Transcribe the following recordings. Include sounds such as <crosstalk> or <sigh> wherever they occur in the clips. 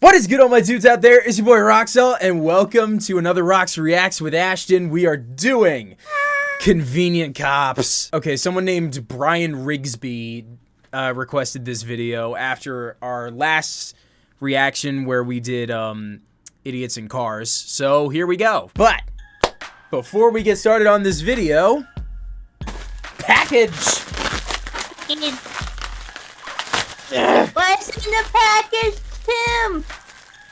What is good, all my dudes out there? It's your boy Roxel, and welcome to another Rox Reacts with Ashton. We are doing Convenient Cops. Okay, someone named Brian Rigsby uh, requested this video after our last reaction where we did um, Idiots in Cars. So here we go. But before we get started on this video, package. What's in the package,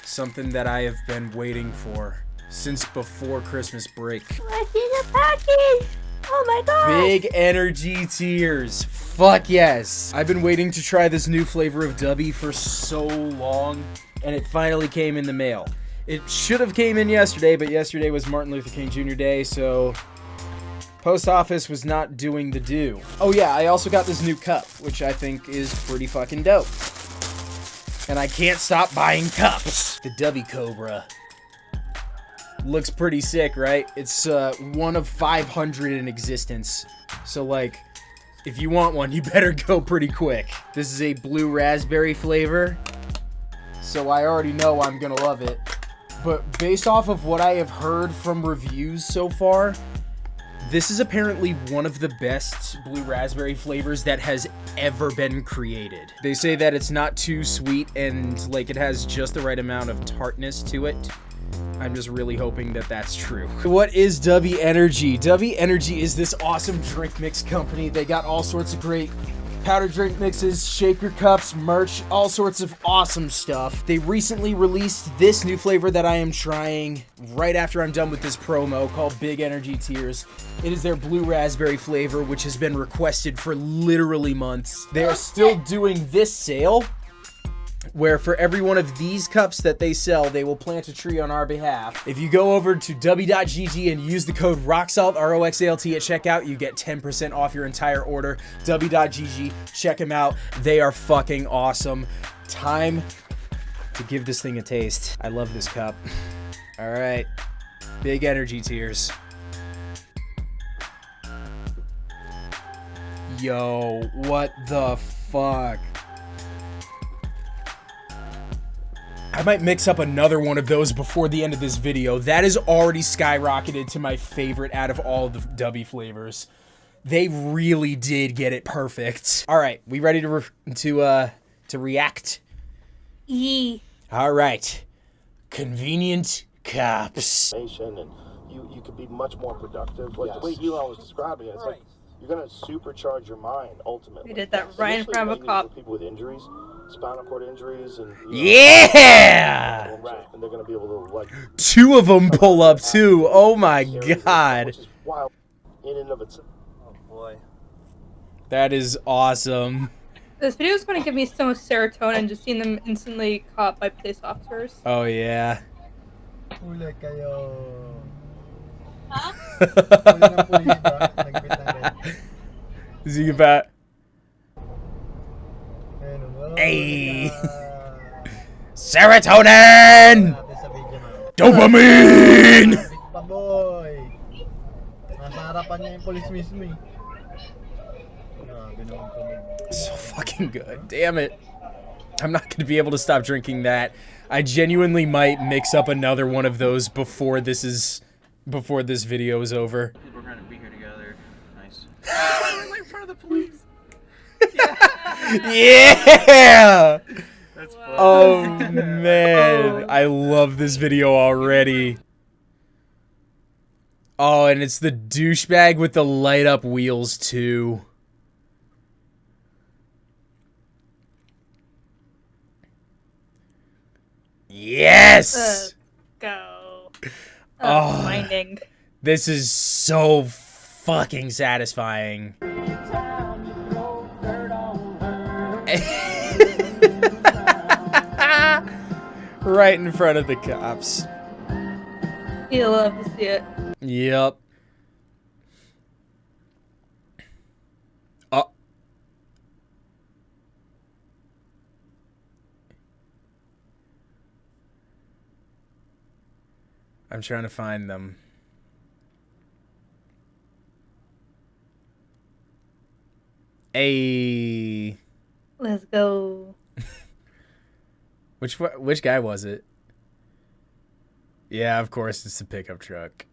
Something that I have been waiting for since before Christmas break. What's in the package? Oh my god. Big energy tears. Fuck yes. I've been waiting to try this new flavor of Dubby for so long, and it finally came in the mail. It should have came in yesterday, but yesterday was Martin Luther King Jr. Day, so post office was not doing the do. Oh yeah, I also got this new cup, which I think is pretty fucking dope. And I can't stop buying cups. The Dubby Cobra. Looks pretty sick, right? It's uh, one of 500 in existence. So, like, if you want one, you better go pretty quick. This is a blue raspberry flavor. So I already know I'm gonna love it. But based off of what I have heard from reviews so far, this is apparently one of the best blue raspberry flavors that has ever been created. They say that it's not too sweet and like it has just the right amount of tartness to it. I'm just really hoping that that's true. What is Dubby Energy? Dubby Energy is this awesome drink mix company. They got all sorts of great powder drink mixes, shaker cups, merch, all sorts of awesome stuff. They recently released this new flavor that I am trying right after I'm done with this promo called Big Energy Tears. It is their blue raspberry flavor, which has been requested for literally months. They are still doing this sale where for every one of these cups that they sell, they will plant a tree on our behalf. If you go over to dubby.gg and use the code ROXALT, R-O-X-A-L-T at checkout, you get 10% off your entire order. dubby.gg, check them out. They are fucking awesome. Time to give this thing a taste. I love this cup. <laughs> All right. Big energy tears. Yo, what the fuck? I might mix up another one of those before the end of this video. That is already skyrocketed to my favorite out of all the Dubby flavors. They really did get it perfect. All right, we ready to to uh to react? Yee. All right. Convenient cops. and you you could be much more productive. Like the way Elon was describing it, it's like you're gonna supercharge your mind ultimately. We did that right in front of a cop. People with injuries, spinal cord injuries, and you know, Yeah! right, and they're gonna be able to like Two of them pull up too. Oh my god. which is wild in and of itself. Oh, boy. That is awesome. This video is going to give me so much serotonin just seeing them instantly caught by police officers. Oh yeah. Huh? <laughs> Huli ng pulis ba? Nagbit ng red. Sige pa. Ayun. Ay. Ah, Serotonin! natin sa video na. Dopamine! Boy. Nasa harapan niya yung pulis mismo eh. Grabe naman kami. So fucking good. Damn it. I'm not going to be able to stop drinking that. I genuinely might mix up another one of those before this is before this video is over. We're gonna be here together. Nice. In front of the police. <laughs> yeah! That's fun. Oh <laughs> man, oh. I love this video already. Oh, and it's the douchebag with the light up wheels too. Yes! Go. Ah. Oh. Oh, minding. This is so fucking satisfying. <laughs> right in front of the cops. You love to see it. Yep. Oh. Uh. I'm trying to find them. A Let's go. <laughs> Which which guy was it? Yeah, of course it's the pickup truck.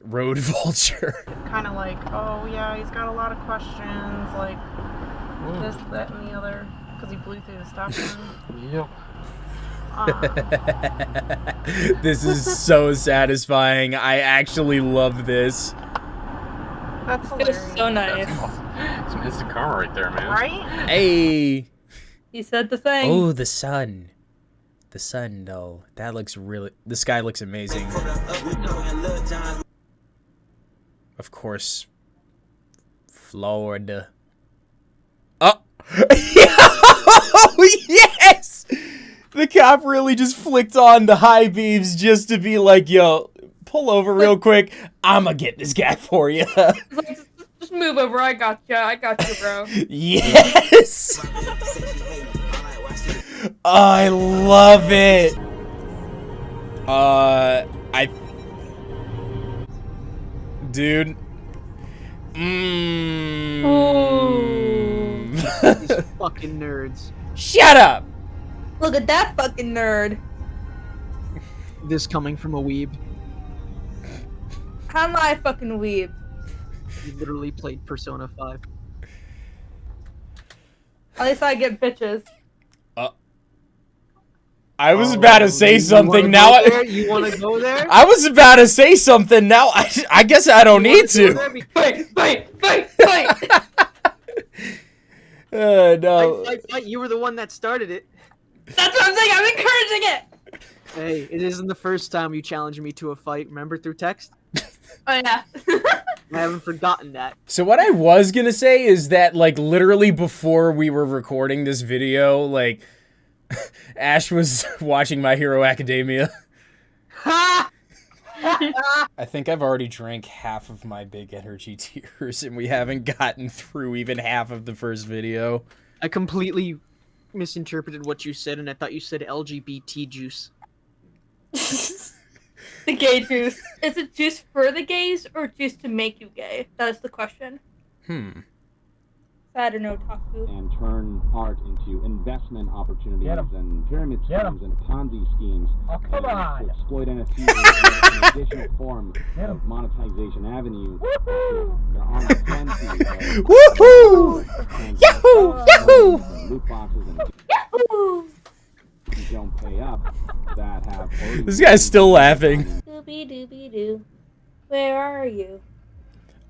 Road <laughs> Vulture. kind of like, oh yeah, he's got a lot of questions, like hmm. this, that, and the other, because he blew through the stop sign. <laughs> Yep. This is so satisfying. I actually love this. that's It was so nice. Some instant karma right there, man. Right? Hey. He said the thing. Oh, the sun. The sun, though. That looks really. The sky looks amazing. Of course, Florida. Oh! <laughs> yes! The cop really just flicked on the high beams just to be like, yo, pull over real quick. I'ma get this guy for you. It's like, just, just move over. I got you. I got you, bro. <laughs> yes! I love it. Uh, I, dude. Mmm. These <laughs> fucking nerds. Shut up. Look at that fucking nerd. This coming from a weeb. How am I a fucking weeb? He literally played Persona 5. At least I get bitches. I was about to say something. wanna Now there? I, You want to go there? <laughs> I was about to say something. Now I, I guess I don't You wanna need to. Fight, fight, fight, fight. Uh, no. Fight, fight, fight. You were the one that started it. That's what I'm saying. I'm encouraging it. Hey, it isn't the first time you challenged me to a fight. Remember through text? <laughs> Oh yeah. <laughs> I haven't forgotten that. So what I was gonna say is that like literally before we were recording this video, like <laughs> Ash was <laughs> watching My Hero Academia. I think I've already drank half of my big energy tears and we haven't gotten through even half of the first video. I completely misinterpreted what you said, and I thought you said LGBT juice. The gay <laughs> juice. Is it juice for the gays or juice to make you gay? That is the question. Hmm. Sad or no taku. and turn art into investment opportunities and pyramid schemes and Ponzi schemes. Oh, come and on. To exploit NFTs as an additional <laughs> form Get 'em. of monetization avenue. There are plenty of <laughs> Woohoo! Yahoo! Yahoo! and you don't pay up that have This guy's still laughing. Dooby dooby doo. Where are you?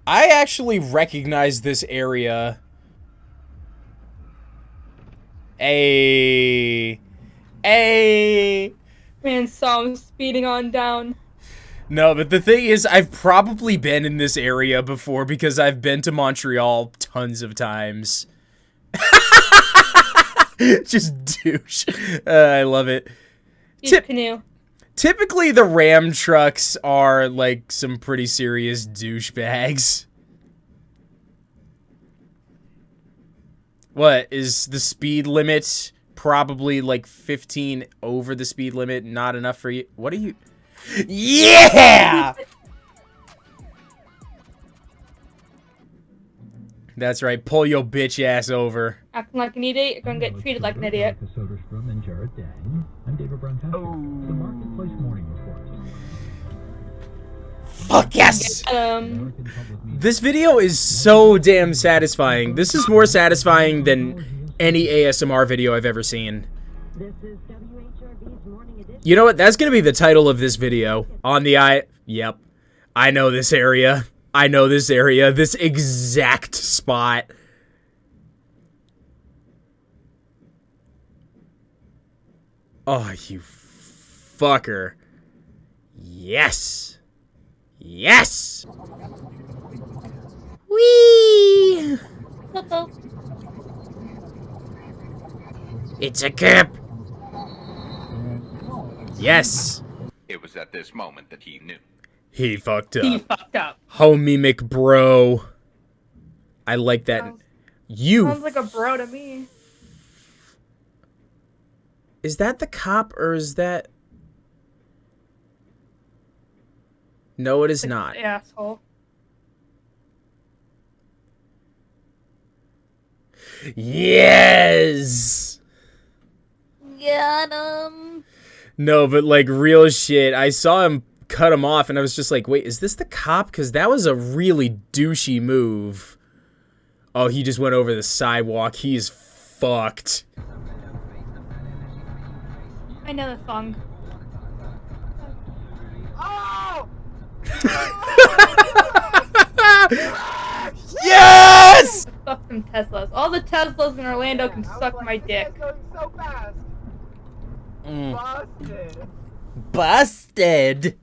I actually recognize this area. A a Man saw him speeding on down. No, but the thing is, I've probably been in this area before because I've been to Montreal tons of times. <laughs> <laughs> Just douche. Uh, I love it. Tip- canoe. Typically, the Ram trucks are like some pretty serious douchebags. What is the speed limit? Probably like 15 over the speed limit. Not enough for you. What are you? Yeah! <laughs> That's right. Pull your bitch ass over. Acting like an idiot, you're gonna get treated like an idiot. And Jared Dang. I'm David Brown The Marketplace Morning Report. Fuck yes! Um, American Public Media. This video is so damn satisfying. This is more satisfying than any ASMR video I've ever seen. You know what? That's gonna be the title of this video. On the I. Yep. I know this area. I know this area. This exact spot. Oh, you fucker. Yes. Yes. Whee! It's a cap. Yes. It was at this moment that he knew. He fucked up. he up. fucked up. Homie McBro. I like that. Sounds- You. Sounds like a bro to me. Is that the cop or is that. No, it is Like, not. Asshole. Yes! Got him. No, but like real shit. I saw him cut him off, and I was just like, wait, is this the cop? Because that was a really douchey move. Oh, he just went over the sidewalk. He's fucked. I know the song. Oh! <laughs> Yes! Fuck them Teslas. All the Teslas in Orlando can suck my dick. so fast. Mm. Busted. Busted.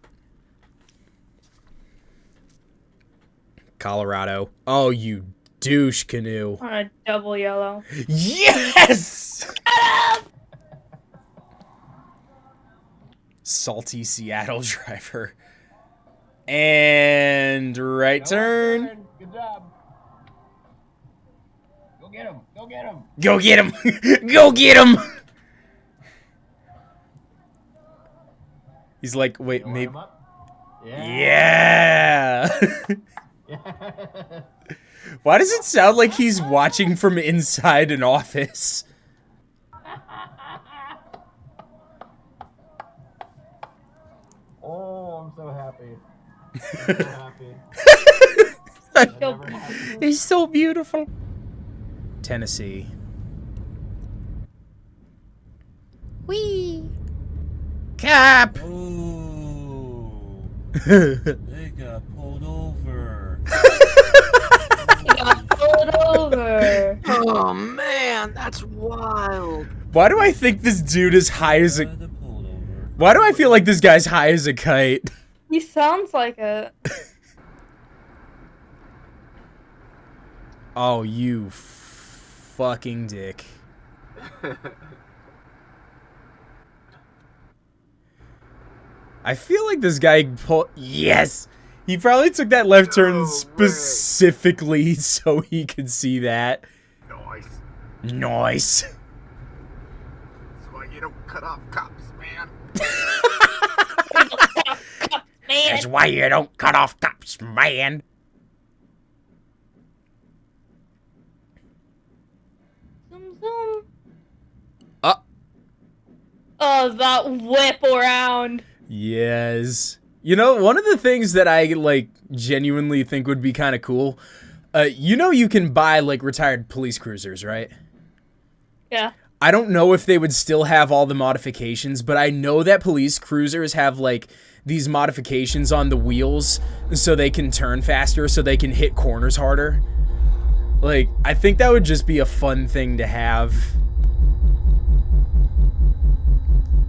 Colorado. Oh, you douche canoe. On a double yellow. Yes! Salty Seattle <laughs> driver. And right turn. Good job. Go get him. Go get him. Go get him! <laughs> Go get him! He's like, wait, maybe. Yeah! <laughs> <laughs> Why does it sound like he's watching from inside an office? <laughs> Oh, I'm so happy. <laughs> I'm so happy. He's so beautiful. Tennessee. Wee. Cap! They got pulled over. Got pulled over. <laughs> Oh man, that's wild. Why do I think this dude is high as a. Why do I feel like this guy's high as a kite? <laughs> He sounds like it. Oh, you fucking dick. <laughs> I feel like this guy pulled. Yes! He probably took that left turn specifically <laughs> so he could see that. Nice. Nice. That's why you don't cut off cops, man. That's why you don't cut off cops, man. Zoom, zoom. Uh. Oh, that whip around. Yes. You know, one of the things that I like genuinely think would be kind of cool. Uh, you know, you can buy like retired police cruisers, right? Yeah. I don't know if they would still have all the modifications, but I know that police cruisers have like these modifications on the wheels so they can turn faster, so they can hit corners harder. Like, I think that would just be a fun thing to have.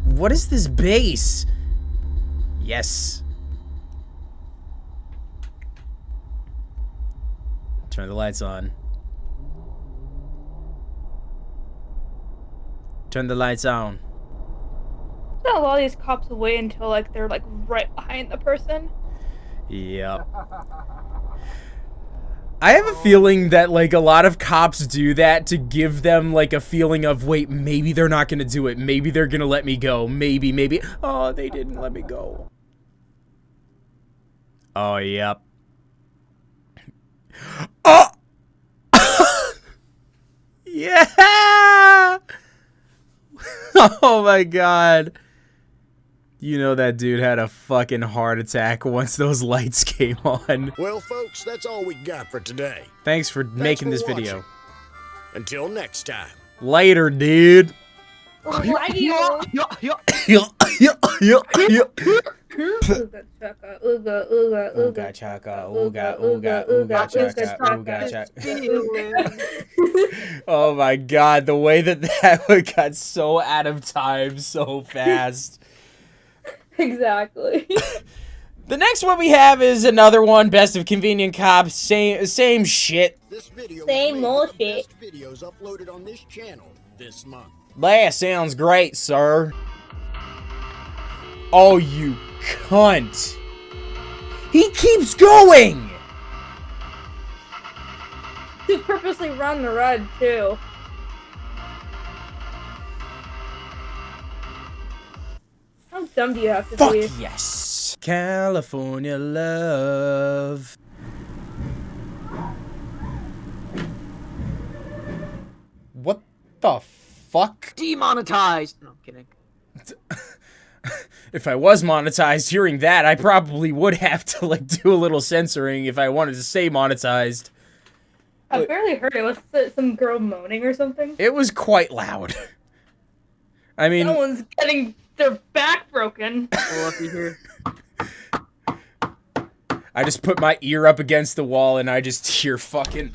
What is this base? Yes. Turn the lights on. Turn the lights on. So a lot of these cops wait until like they're like right behind the person. Yep. I have a feeling that like a lot of cops do that to give them like a feeling of wait, maybe they're not going to do it. Maybe they're going to let me go. Maybe maybe oh, they didn't let me go. Oh, yep. Oh! Yeah! <laughs> oh my god. You know that dude had a fucking heart attack once those lights <laughs> came on. Well, folks, that's all we got for today. Thanks for making for this watching. video. Until next time. Later, dude. Ooga chaka, ooga, ooga, Ooga chaka, ooga, ooga, ooga chaka, ooga chaka. Oh my god, the way that that one got so out of time so fast. Exactly. <laughs> The next one we have is another one, Best of Convenient Cops, same same shit. Same old shit. Videos uploaded on this channel this month. That sounds great, sir. Oh, you cunt. He keeps going! To purposely run the red too. How dumb do you have to Fuck be? yes. California love. What the fuck? Demonetized. No, I'm kidding. <laughs> If I was monetized, hearing that, I probably would have to like do a little censoring if I wanted to say monetized. I barely heard it. Was it some girl moaning or something? It was quite loud. <laughs> I mean, Someone's getting their back broken. Well, if you hear. I just put my ear up against the wall and I just <laughs> hear fucking.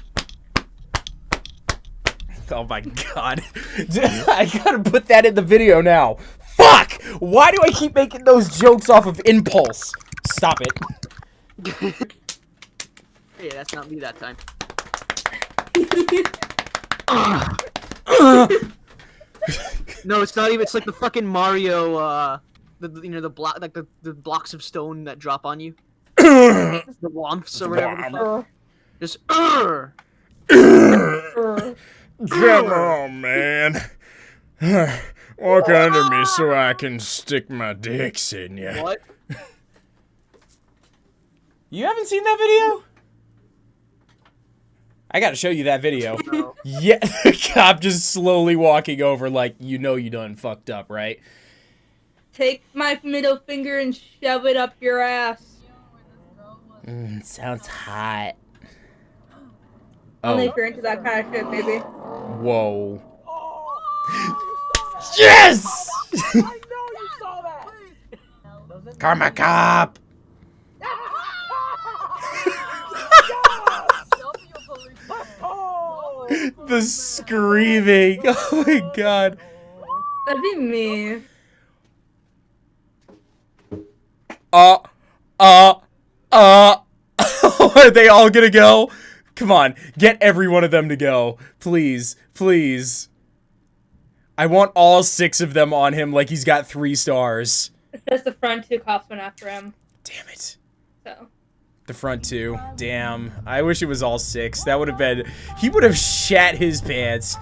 <laughs> Oh my god. <laughs> I gotta put that in the video now. Fuck! Why do I keep making those jokes off of impulse? Stop it. <laughs> Hey, that's not me that time. no, it's not even. It's like the fucking Mario. Uh, the the- you know the block like the, the blocks of stone that drop on you. <coughs> the Thwomps or whatever. The fuck. Just. Urgh! Come on, man. <sighs> Walk under me so I can stick my dicks in you. What? You haven't seen that video? I gotta show you that video. Yeah, <laughs> the cop just slowly walking over like, you know you done fucked up, right? Take my middle finger and shove it up your ass. Mm, sounds hot. Only Oh, if you're into that kind of shit, baby. Whoa. Oh, Yes! Karma cop! <laughs> the screaming. <laughs> Oh my god. That'd be me. Uh, uh, uh. <laughs> Are they all gonna go? Come on, get every one of them to go. Please, please. I want all six of them on him like he's got three stars. It says the front two cops went after him. Damn it. So. The front two. Damn. I wish it was all six. That would have been. He would have shat his pants.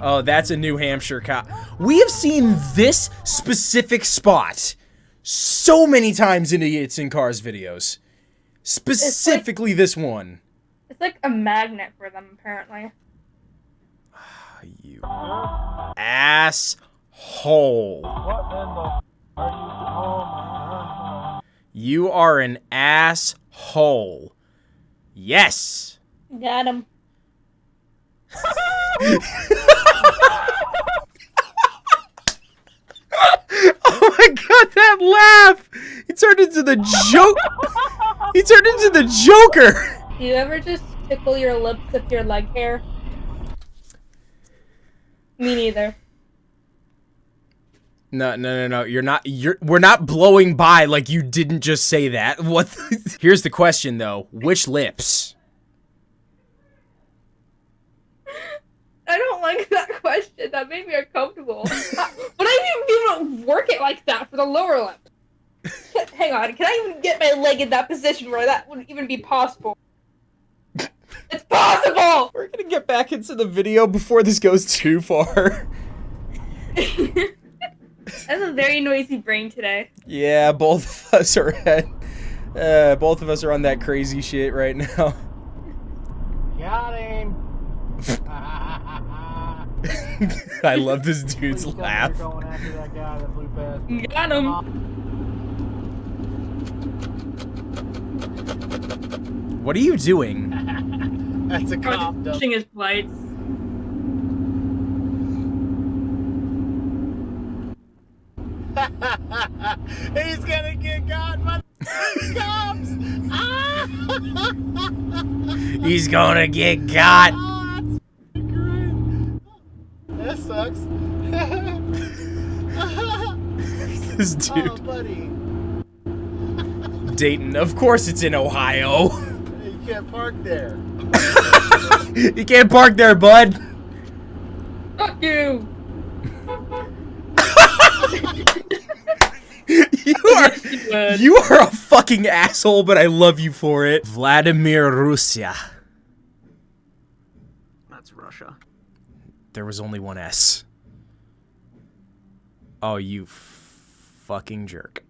Oh, that's a New Hampshire cop. We have seen this specific spot so many times in Idiots in Cars videos. Specifically this one. It's like a magnet for them, apparently. <sighs> You asshole. You are an asshole. Yes. Got him. <laughs> Oh my god, that laugh! He turned into the joke. he turned into the Joker. Do you ever just tickle your lips with your leg hair? Me neither. No, no, no, no. You're not. You're. We're not blowing by like you didn't just say that. <laughs> What? the- Here's the question though. Which lips? I don't like that question. That made me uncomfortable. Uh, but I didn't even work it like that for the lower lip. Hang on, can I even get my leg in that position where that would even be possible? It's possible! We're gonna get back into the video before this goes too far. <laughs> That's a very noisy brain today. yeah, both of us are at. Uh, both of us are on that crazy shit right now. Got him. <laughs> I love this dude's Please laugh. going after that guy that flew past. Got him. What are you doing? That's a cop. though. Pushing his lights. <laughs> He's gonna get caught by the cops. Ah! <laughs> He's gonna get caught. Oh, that's. That sucks. <laughs> This Oh, dude. buddy. Dayton. Of course it's in Ohio. You can't park there. <laughs> you can't park there, bud. Fuck you! <laughs> you are you are a fucking asshole, but I love you for it. Vladimir Russia. That's Russia. There was only one S. Oh, you fucking jerk.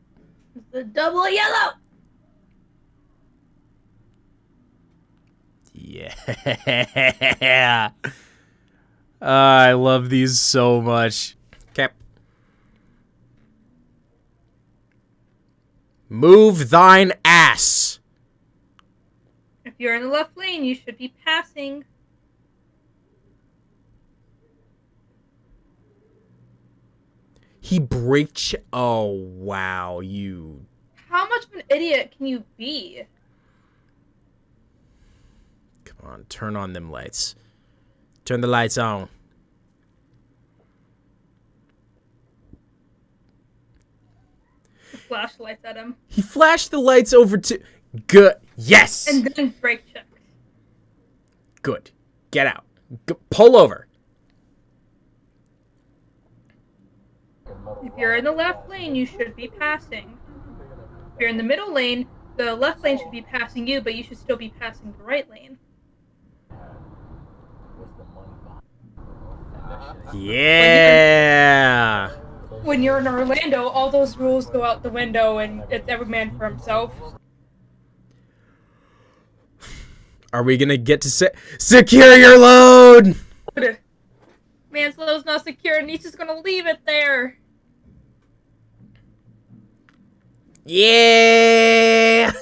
The double yellow! Yeah. <laughs> I love these so much. Cap. Move thine ass. If you're in the left lane, you should be passing. He braked. oh wow, you. How much of an idiot can you be? On, turn on them lights. Turn the lights on. Flashlights at him. He flashed the lights over to. Good. Yes. And then brake check. Good. Get out. G pull over. If you're in the left lane, you should be passing. If you're in the middle lane, the left lane should be passing you, but you should still be passing the right lane. Yeah. When you're in Orlando, all those rules go out the window and it's every man for himself. Are we gonna get to se secure your load? Man's load's not secure and he's just gonna leave it there. Yeah.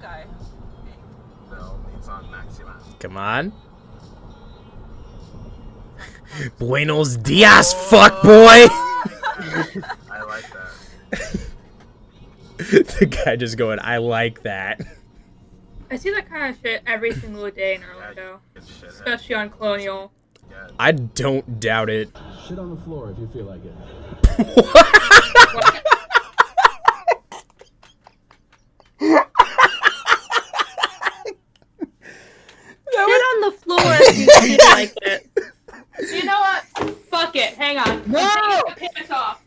Is guy? No, it's on Maxima. Come on. <laughs> Buenos dias, fuck boy. <laughs> I like that. <laughs> the guy just going, I like that. I see that kind of shit every single day in Orlando. Especially on Colonial. I don't doubt it. Shit on the floor if you feel like it. Shit on the floor if you feel like it. You know what? Fuck it. Hang on. No! I'm taking my pants off.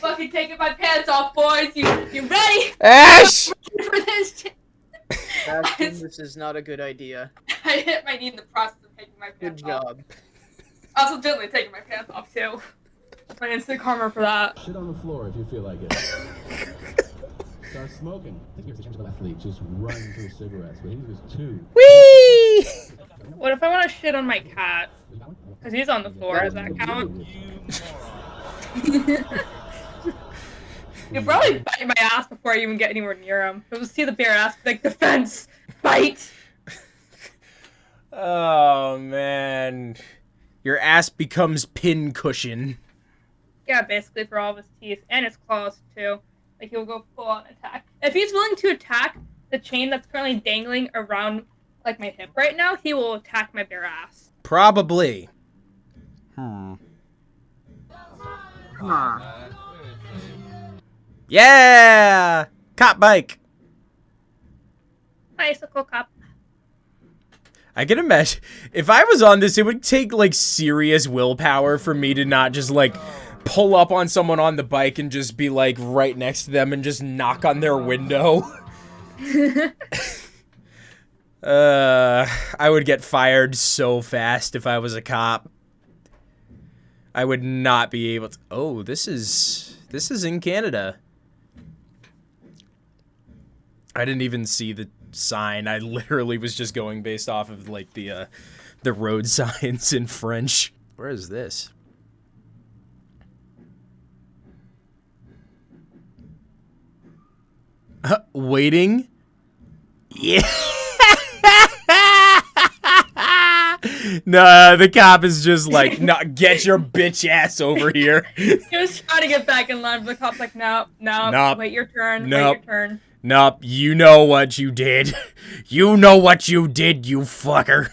Fucking taking my pants off, boys. You you ready? Ash! <laughs> For this shit? Ashton, this is not a good idea. <laughs> I hit my knee in the process of taking my Good pants off. job. Also, gently taking my pants off too. My instant karma for that. Shit on the floor if you feel like it. <laughs> Start smoking. I think you're the left lead. Just run through cigarettes. But he was two. Whee! What if I want to shit on my cat? Cause he's on the floor. Does that count? You probably bite my ass before I even get anywhere near him. It was see the bare ass like defense, bite. Oh man. Your ass becomes pin cushion. Yeah, basically for all of his teeth and his claws too. Like he'll go full on attack. If he's willing to attack the chain that's currently dangling around like my hip right now, he will attack my bare ass. Probably. Hmm. Come on. Yeah! Cop bike. Bicycle cop. I can imagine if I was on this, it would take like serious willpower for me to not just like pull up on someone on the bike and just be like right next to them and just knock on their window. <laughs> uh, I would get fired so fast if I was a cop. I would not be able to. Oh, this is this is in Canada. I didn't even see the sign. I literally was just going based off of like the uh, the road <laughs> signs in French. Where is this? Uh, waiting. Yeah. <laughs> nah, the cop is just like, no, get your bitch ass over here. <laughs> he was trying to get back in line, but the cop's like, no, no, Nope. wait your turn, Nope. wait your turn. Nope, you know what you did. <laughs> You know what you did, you fucker.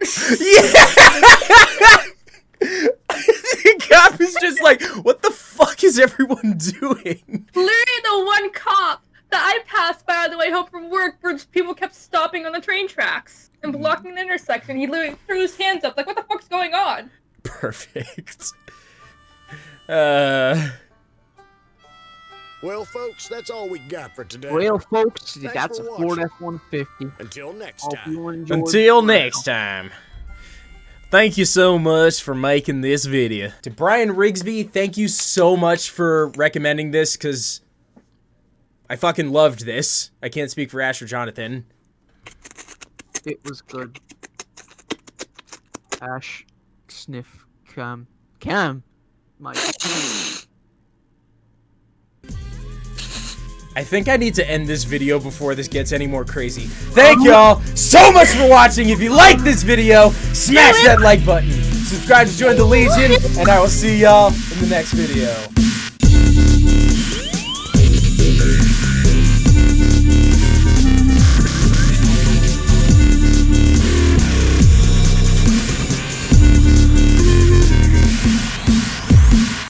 Yeah! <laughs> the cop is just like, what the fuck is everyone doing? Literally the one cop that I passed by on the way home from work where people kept stopping on the train tracks and Mm-hmm. blocking the intersection. He literally threw his hands up like, what the fuck's going on? Perfect. <laughs> Uh, Well, folks, that's all we got for today. Well, folks, Thanks that's a for Ford. F-150. Until next Hope time. you until the next time. Thank you so much for making this video. To Brian Rigsby, thank you so much for recommending this, because I fucking loved this. I can't speak for Ash or Jonathan. It was good. Ash, sniff, cam, cam, my. I think I need to end this video before this gets any more crazy. Thank y'all so much for watching. If you like this video, smash that like button. Subscribe to join the Legion, and I will see y'all in the next video.